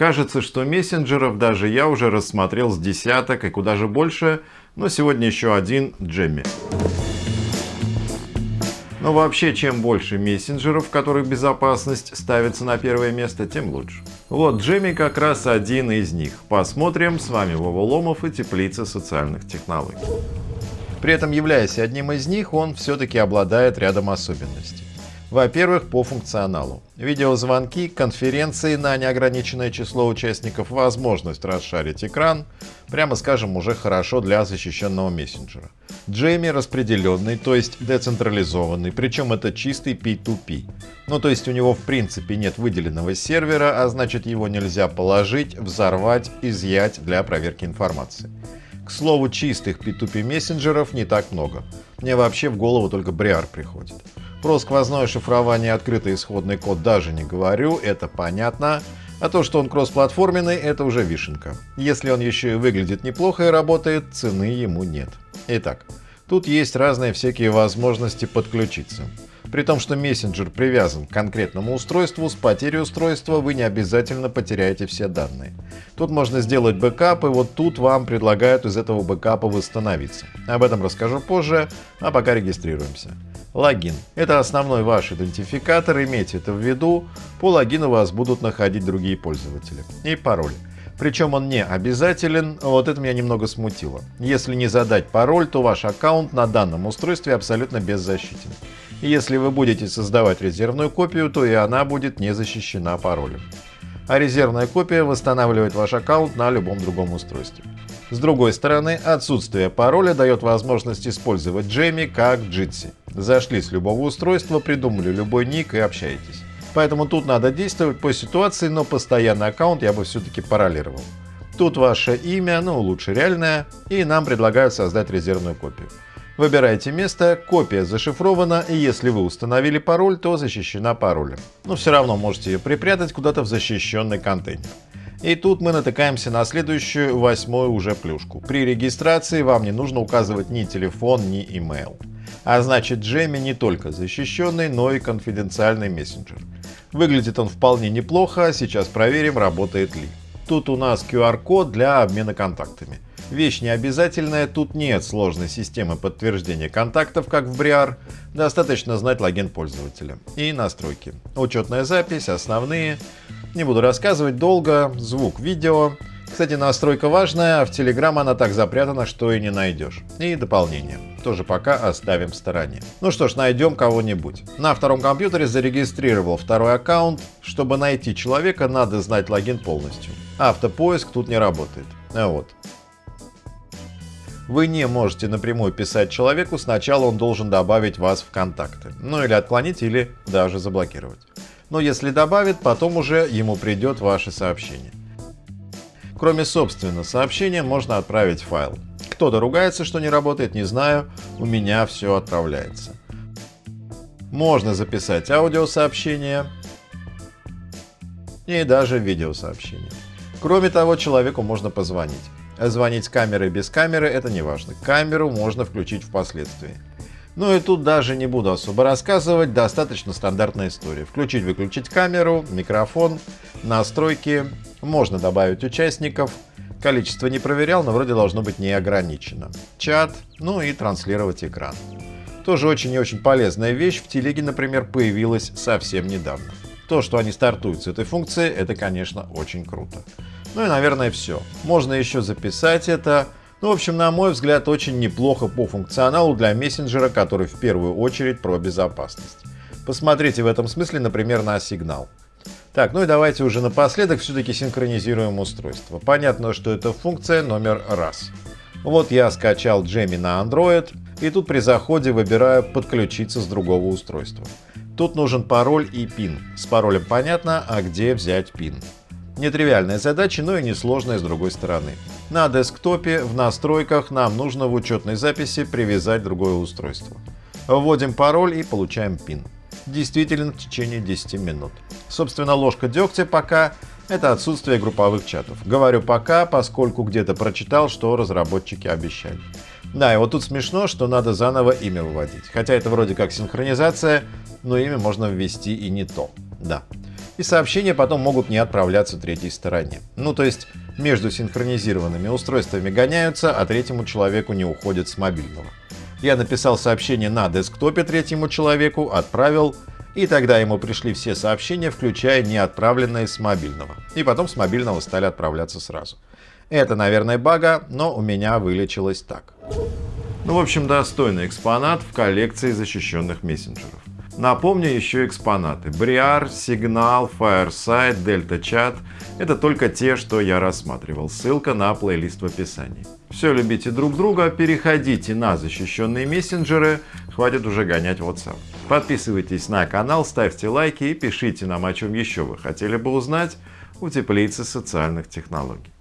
Кажется, что мессенджеров даже я уже рассмотрел с десяток и куда же больше, но сегодня еще один Джемми. Но вообще, чем больше мессенджеров, в которых безопасность ставится на первое место, тем лучше. Вот Джемми как раз один из них. Посмотрим, с вами Вова Ломов и Теплица социальных технологий. При этом, являясь одним из них, он все-таки обладает рядом особенностей. Во-первых, по функционалу. Видеозвонки, конференции на неограниченное число участников, возможность расшарить экран, прямо скажем, уже хорошо для защищенного мессенджера. Джейми распределенный, то есть децентрализованный, причем это чистый P2P. Ну то есть у него в принципе нет выделенного сервера, а значит его нельзя положить, взорвать, изъять для проверки информации. К слову, чистых P2P мессенджеров не так много. Мне вообще в голову только Briar приходит. Про сквозное шифрование открытый исходный код даже не говорю, это понятно. А то, что он кроссплатформенный, это уже вишенка. Если он еще и выглядит неплохо и работает, цены ему нет. Итак, тут есть разные всякие возможности подключиться. При том, что мессенджер привязан к конкретному устройству, с потерей устройства вы не обязательно потеряете все данные. Тут можно сделать бэкап, и вот тут вам предлагают из этого бэкапа восстановиться. Об этом расскажу позже, а пока регистрируемся. Логин. Это основной ваш идентификатор, имейте это в виду. По логину вас будут находить другие пользователи. И пароль. Причем он не обязателен, вот это меня немного смутило. Если не задать пароль, то ваш аккаунт на данном устройстве абсолютно беззащитен. И если вы будете создавать резервную копию, то и она будет не защищена паролем. А резервная копия восстанавливает ваш аккаунт на любом другом устройстве. С другой стороны, отсутствие пароля дает возможность использовать Джейми как Jitsi. Зашли с любого устройства, придумали любой ник и общаетесь. Поэтому тут надо действовать по ситуации, но постоянный аккаунт я бы все-таки паролировал. Тут ваше имя, ну лучше реальное, и нам предлагают создать резервную копию. Выбирайте место, копия зашифрована, и если вы установили пароль, то защищена паролем. Но все равно можете ее припрятать куда-то в защищенный контейнер. И тут мы натыкаемся на следующую, восьмую уже плюшку. При регистрации вам не нужно указывать ни телефон, ни email. А значит Джемми не только защищенный, но и конфиденциальный мессенджер. Выглядит он вполне неплохо, сейчас проверим, работает ли. Тут у нас QR-код для обмена контактами. Вещь не обязательная, тут нет сложной системы подтверждения контактов, как в Briar. Достаточно знать логин пользователя. И настройки. Учетная запись, основные. Не буду рассказывать долго. Звук, видео. Кстати, настройка важная, а в Telegram она так запрятана, что и не найдешь. И дополнение. Тоже пока оставим в стороне. Ну что ж, найдем кого-нибудь. На втором компьютере зарегистрировал второй аккаунт. Чтобы найти человека, надо знать логин полностью. Автопоиск тут не работает. А вот. Вы не можете напрямую писать человеку, сначала он должен добавить вас в контакты. Ну или отклонить, или даже заблокировать. Но если добавит, потом уже ему придет ваше сообщение. Кроме собственно сообщения, можно отправить файл. Кто-то ругается, что не работает, не знаю, у меня все отправляется. Можно записать аудиосообщение и даже видеосообщение. Кроме того, человеку можно позвонить. Звонить с камерой без камеры это не важно. Камеру можно включить впоследствии. Ну и тут даже не буду особо рассказывать, достаточно стандартная история. Включить-выключить камеру, микрофон, настройки, можно добавить участников. Количество не проверял, но вроде должно быть не ограничено. Чат, ну и транслировать экран. Тоже очень и очень полезная вещь, в телеге, например, появилась совсем недавно. То, что они стартуют с этой функции, это, конечно, очень круто. Ну и, наверное, все. Можно еще записать это. Ну, в общем, на мой взгляд, очень неплохо по функционалу для мессенджера, который в первую очередь про безопасность. Посмотрите в этом смысле, например, на сигнал. Так, ну и давайте уже напоследок все-таки синхронизируем устройство. Понятно, что это функция номер раз. Вот я скачал Jammy на Android, и тут при заходе выбираю «Подключиться с другого устройства». Тут нужен пароль и пин. С паролем понятно, а где взять пин. Нетривиальная задача, но и несложная с другой стороны. На десктопе в настройках нам нужно в учетной записи привязать другое устройство. Вводим пароль и получаем пин. Действительно в течение 10 минут. Собственно, ложка дегтя пока это отсутствие групповых чатов. Говорю пока, поскольку где-то прочитал, что разработчики обещали. Да, и вот тут смешно, что надо заново имя выводить. Хотя это вроде как синхронизация, но имя можно ввести и не то. Да. и сообщения потом могут не отправляться третьей стороне. Ну то есть между синхронизированными устройствами гоняются, а третьему человеку не уходят с мобильного. Я написал сообщение на десктопе третьему человеку, отправил, и тогда ему пришли все сообщения, включая неотправленные с мобильного. И потом с мобильного стали отправляться сразу. Это, наверное, бага, но у меня вылечилось так. Ну, в общем, достойный экспонат в коллекции защищенных мессенджеров. Напомню еще экспонаты. Briar, Signal, Fireside, Delta Chat — это только те, что я рассматривал. Ссылка на плейлист в описании. Все любите друг друга, переходите на защищенные мессенджеры, хватит уже гонять WhatsApp. Подписывайтесь на канал, ставьте лайки и пишите нам, о чем еще вы хотели бы узнать у теплицы социальных технологий.